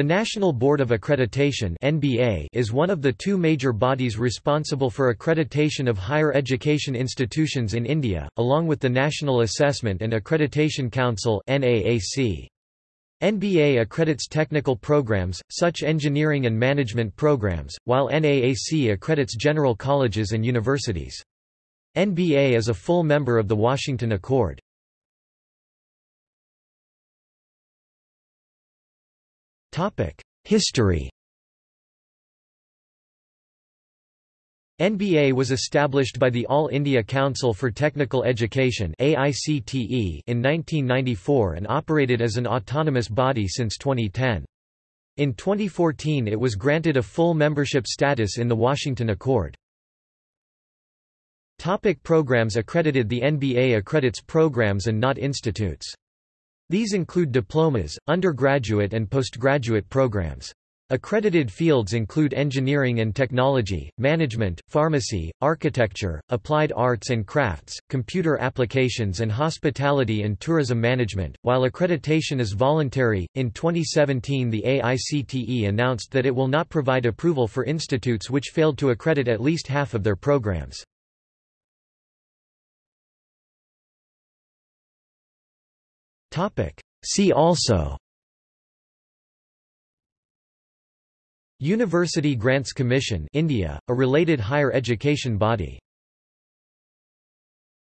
The National Board of Accreditation (NBA) is one of the two major bodies responsible for accreditation of higher education institutions in India, along with the National Assessment and Accreditation Council (NAAC). NBA accredits technical programs, such engineering and management programs, while NAAC accredits general colleges and universities. NBA is a full member of the Washington Accord. History NBA was established by the All India Council for Technical Education in 1994 and operated as an autonomous body since 2010. In 2014 it was granted a full membership status in the Washington Accord. Topic programs accredited The NBA accredits programs and not institutes. These include diplomas, undergraduate and postgraduate programs. Accredited fields include engineering and technology, management, pharmacy, architecture, applied arts and crafts, computer applications and hospitality and tourism management. While accreditation is voluntary, in 2017 the AICTE announced that it will not provide approval for institutes which failed to accredit at least half of their programs. See also. University Grants Commission India, a related higher education body